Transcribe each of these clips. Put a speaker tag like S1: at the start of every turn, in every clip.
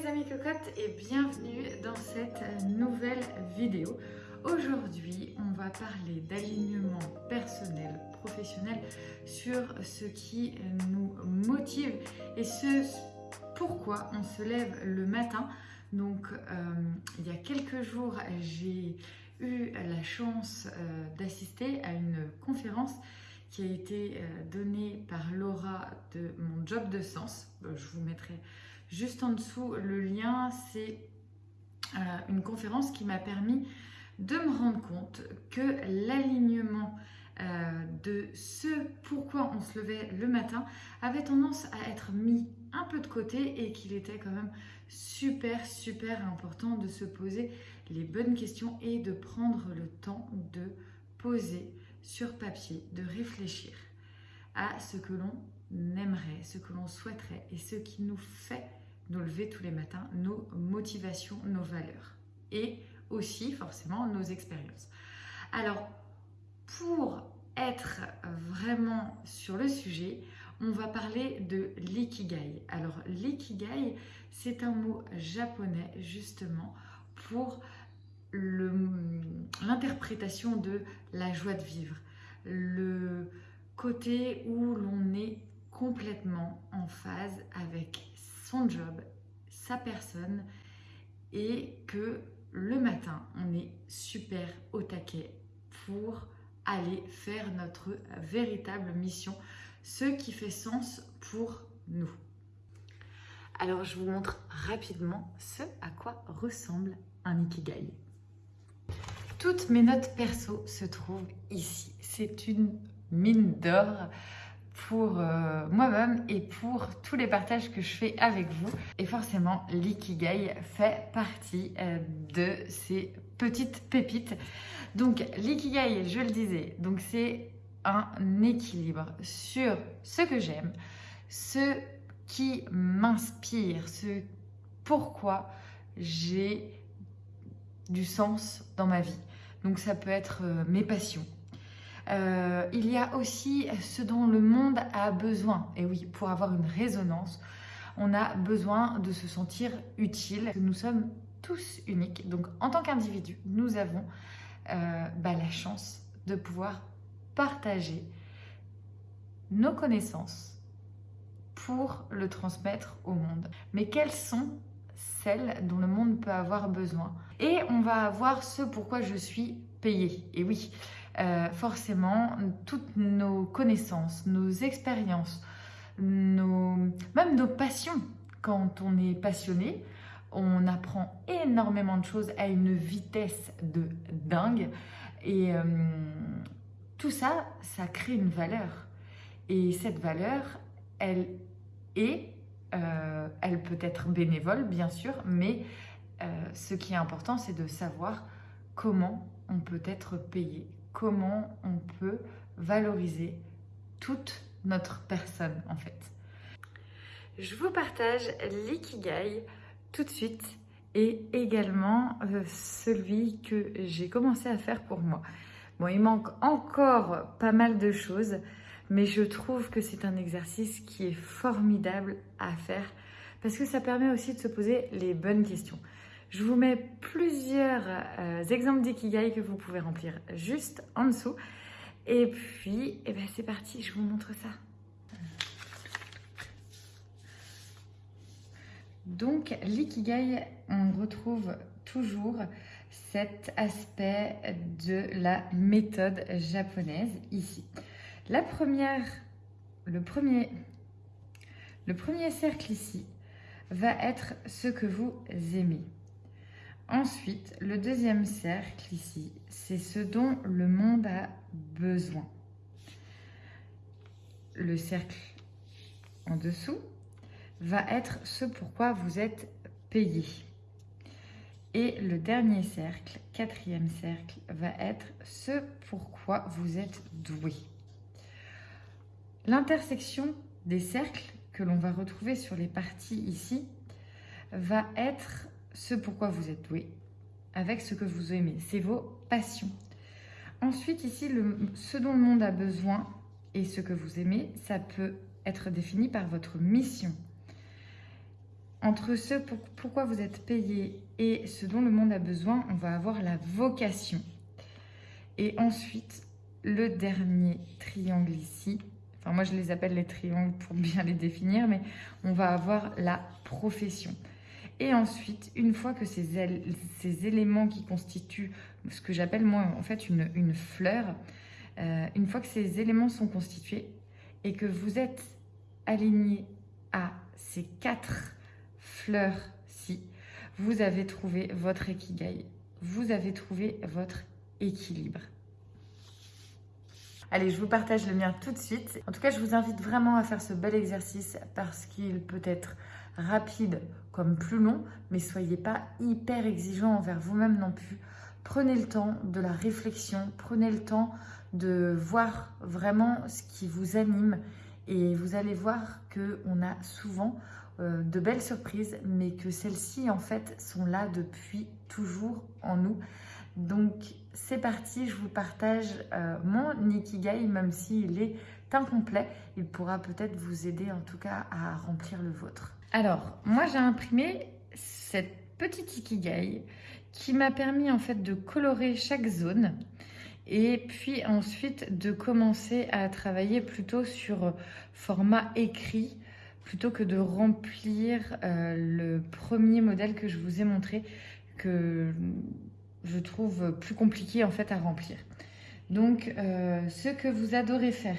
S1: les amis cocottes et bienvenue dans cette nouvelle vidéo. Aujourd'hui, on va parler d'alignement personnel, professionnel sur ce qui nous motive et ce pourquoi on se lève le matin. Donc, euh, il y a quelques jours, j'ai eu la chance euh, d'assister à une conférence qui a été euh, donnée par Laura de mon job de sens. Je vous mettrai juste en dessous le lien. C'est une conférence qui m'a permis de me rendre compte que l'alignement de ce pourquoi on se levait le matin avait tendance à être mis un peu de côté et qu'il était quand même super super important de se poser les bonnes questions et de prendre le temps de poser sur papier, de réfléchir à ce que l'on aimerait, ce que l'on souhaiterait et ce qui nous fait nous lever tous les matins, nos motivations, nos valeurs et aussi forcément nos expériences. Alors pour être vraiment sur le sujet, on va parler de l'ikigai. Alors l'ikigai, c'est un mot japonais justement pour l'interprétation de la joie de vivre, le côté où l'on est complètement en phase avec son job, sa personne et que le matin, on est super au taquet pour aller faire notre véritable mission, ce qui fait sens pour nous. Alors je vous montre rapidement ce à quoi ressemble un Ikigai. Toutes mes notes perso se trouvent ici. C'est une mine d'or pour euh, moi-même et pour tous les partages que je fais avec vous. Et forcément, l'ikigai fait partie euh, de ces petites pépites. Donc l'ikigai, je le disais, donc c'est un équilibre sur ce que j'aime, ce qui m'inspire, ce pourquoi j'ai du sens dans ma vie. Donc ça peut être euh, mes passions. Euh, il y a aussi ce dont le monde a besoin. Et oui, pour avoir une résonance, on a besoin de se sentir utile. Nous sommes tous uniques. Donc en tant qu'individu, nous avons euh, bah, la chance de pouvoir partager nos connaissances pour le transmettre au monde. Mais quelles sont celles dont le monde peut avoir besoin? Et on va avoir ce pourquoi je suis payée. Et oui, euh, forcément, toutes nos connaissances, nos expériences, même nos passions, quand on est passionné, on apprend énormément de choses à une vitesse de dingue. Et euh, tout ça, ça crée une valeur. Et cette valeur, elle est, euh, elle peut être bénévole, bien sûr, mais ce qui est important, c'est de savoir comment on peut être payé, comment on peut valoriser toute notre personne, en fait. Je vous partage l'ikigai tout de suite et également euh, celui que j'ai commencé à faire pour moi. Bon, il manque encore pas mal de choses, mais je trouve que c'est un exercice qui est formidable à faire parce que ça permet aussi de se poser les bonnes questions. Je vous mets plusieurs euh, exemples d'ikigai que vous pouvez remplir juste en dessous. Et puis, eh ben c'est parti, je vous montre ça. Donc, l'ikigai, on retrouve toujours cet aspect de la méthode japonaise ici. La première, le premier, le premier cercle ici va être ce que vous aimez. Ensuite, le deuxième cercle ici, c'est ce dont le monde a besoin. Le cercle en dessous va être ce pourquoi vous êtes payé. Et le dernier cercle, quatrième cercle, va être ce pourquoi vous êtes doué. L'intersection des cercles que l'on va retrouver sur les parties ici va être ce pourquoi vous êtes doué avec ce que vous aimez. C'est vos passions. Ensuite, ici, ce dont le monde a besoin et ce que vous aimez, ça peut être défini par votre mission. entre ce pourquoi vous êtes payé et ce dont le monde a besoin, on va avoir la vocation. Et ensuite, le dernier triangle ici, enfin moi je les appelle les triangles pour bien les définir, mais on va avoir la profession. Et ensuite, une fois que ces, éléments qui constituent ce que j'appelle moi en fait une, fleur, euh, une fois que ces éléments sont constitués et que vous êtes aligné à ces quatre fleurs-ci, vous avez trouvé votre équilibre. Allez, je vous partage le mien tout de suite. En tout cas, je vous invite vraiment à faire ce bel exercice parce qu'il peut être rapide comme plus long, mais soyez pas hyper exigeant envers vous-même non plus. Prenez le temps de la réflexion, prenez le temps de voir vraiment ce qui vous anime et vous allez voir qu'on a souvent euh, de belles surprises, mais que celles-ci en fait sont là depuis toujours en nous. Donc c'est parti, je vous partage euh, mon Ikigai, même s'il est incomplet, il pourra peut-être vous aider en tout cas à remplir le vôtre. Alors, moi j'ai imprimé cette petite Ikigai qui m'a permis en fait de colorer chaque zone et puis ensuite de commencer à travailler plutôt sur format écrit plutôt que de remplir euh, le premier modèle que je vous ai montré que je trouve plus compliqué en fait à remplir. Donc, euh, ce que vous adorez faire.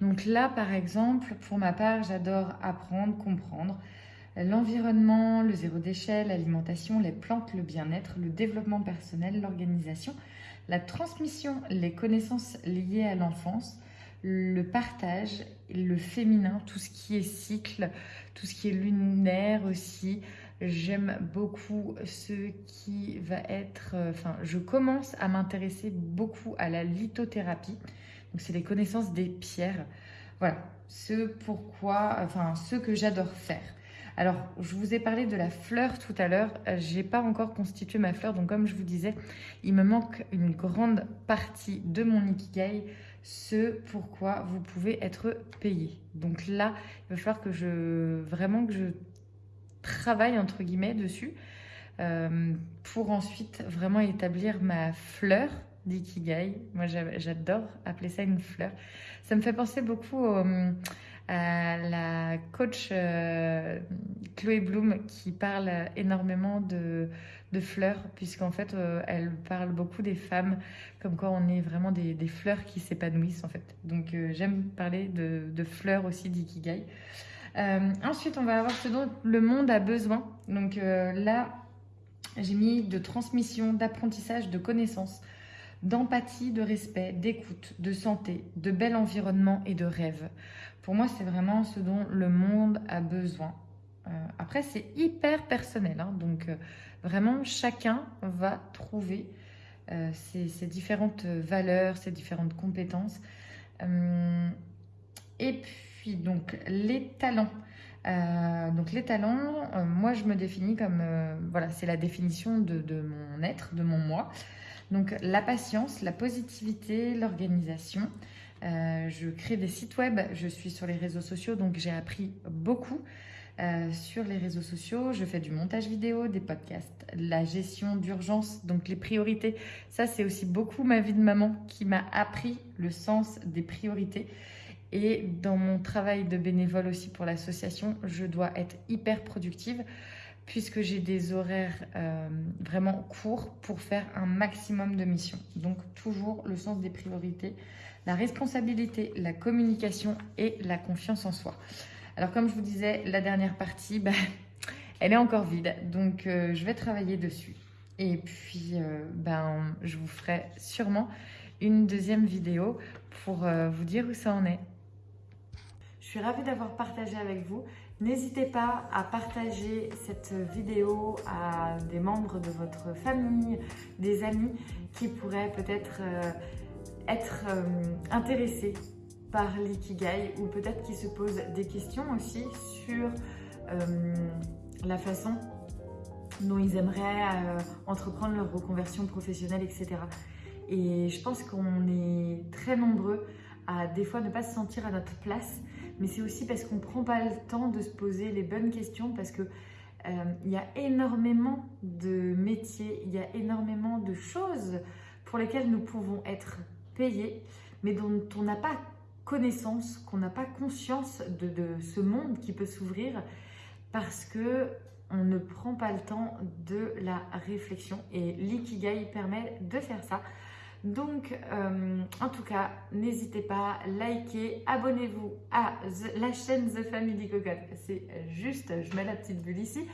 S1: Donc là, par exemple, pour ma part, j'adore apprendre, comprendre l'environnement, le zéro déchet, l'alimentation, les plantes, le bien-être, le développement personnel, l'organisation, la transmission, les connaissances liées à l'enfance, le partage, le féminin, tout ce qui est cycle, tout ce qui est lunaire aussi, J'aime beaucoup ce qui va être... Euh, enfin, je commence à m'intéresser beaucoup à la lithothérapie. Donc, c'est les connaissances des pierres. Voilà, ce pourquoi... Enfin, ce que j'adore faire. Alors, je vous ai parlé de la fleur tout à l'heure. Euh, j'ai pas encore constitué ma fleur. Donc, comme je vous disais, il me manque une grande partie de mon Ikigai ce pourquoi vous pouvez être payé. Donc là, il va falloir que je vraiment que je travail entre guillemets dessus euh, pour ensuite vraiment établir ma fleur d'ikigai. Moi, j'adore appeler ça une fleur. Ça me fait penser beaucoup à la coach euh, Chloé Bloom qui parle énormément de, fleurs, puisqu'en fait, euh, elle parle beaucoup des femmes, comme quoi on est vraiment des, des fleurs qui s'épanouissent, en fait. Donc, j'aime parler de, de fleurs aussi d'ikigai. Euh, ensuite, on va avoir ce dont le monde a besoin. Donc euh, là, j'ai mis de transmission, d'apprentissage, de connaissances, d'empathie, de respect, d'écoute, de santé, de bel environnement et de rêve. Pour moi, c'est vraiment ce dont le monde a besoin. Euh, après, c'est hyper personnel. Hein. donc, vraiment, chacun va trouver ses, différentes valeurs, ses différentes compétences. et puis, donc les talents. Euh, donc les talents, euh, moi je me définis comme, euh, voilà, c'est la définition de, mon être, de mon moi. Donc la patience, la positivité, l'organisation. je crée des sites web, je suis sur les réseaux sociaux, donc j'ai appris beaucoup sur les réseaux sociaux. Je fais du montage vidéo, des podcasts, la gestion d'urgence, donc les priorités. Ça c'est aussi beaucoup ma vie de maman qui m'a appris le sens des priorités. Et dans mon travail de bénévole aussi pour l'association, je dois être hyper productive puisque j'ai des horaires euh, vraiment courts pour faire un maximum de missions. Donc toujours le sens des priorités, la responsabilité, la communication et la confiance en soi. Alors comme je vous disais, la dernière partie, bah, elle est encore vide, donc euh, je vais travailler dessus. Et puis, euh, ben, je vous ferai sûrement une deuxième vidéo pour vous dire où ça en est. Je suis ravie d'avoir partagé avec vous. N'hésitez pas à partager cette vidéo à des membres de votre famille, des amis qui pourraient peut-être euh, être, euh, intéressés par l'ikigai ou peut-être qui se posent des questions aussi sur euh, la façon dont ils aimeraient entreprendre leur reconversion professionnelle, etc. Et je pense qu'on est très nombreux à des fois ne pas se sentir à notre place mais c'est aussi parce qu'on ne prend pas le temps de se poser les bonnes questions, parce que Euh, y a énormément de métiers, il y a énormément de choses pour lesquelles nous pouvons être payés, mais dont on n'a pas connaissance, qu'on n'a pas conscience de, ce monde qui peut s'ouvrir parce que on ne prend pas le temps de la réflexion et l'ikigai permet de faire ça. Donc, euh, en tout cas, n'hésitez pas, likez, abonnez-vous à la chaîne The Family Cocotte. C'est juste, je mets la petite bulle ici.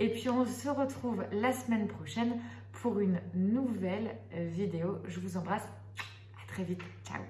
S1: Et puis, on se retrouve la semaine prochaine pour une nouvelle vidéo. Je vous embrasse. À très vite. Ciao